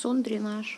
сон дренаж.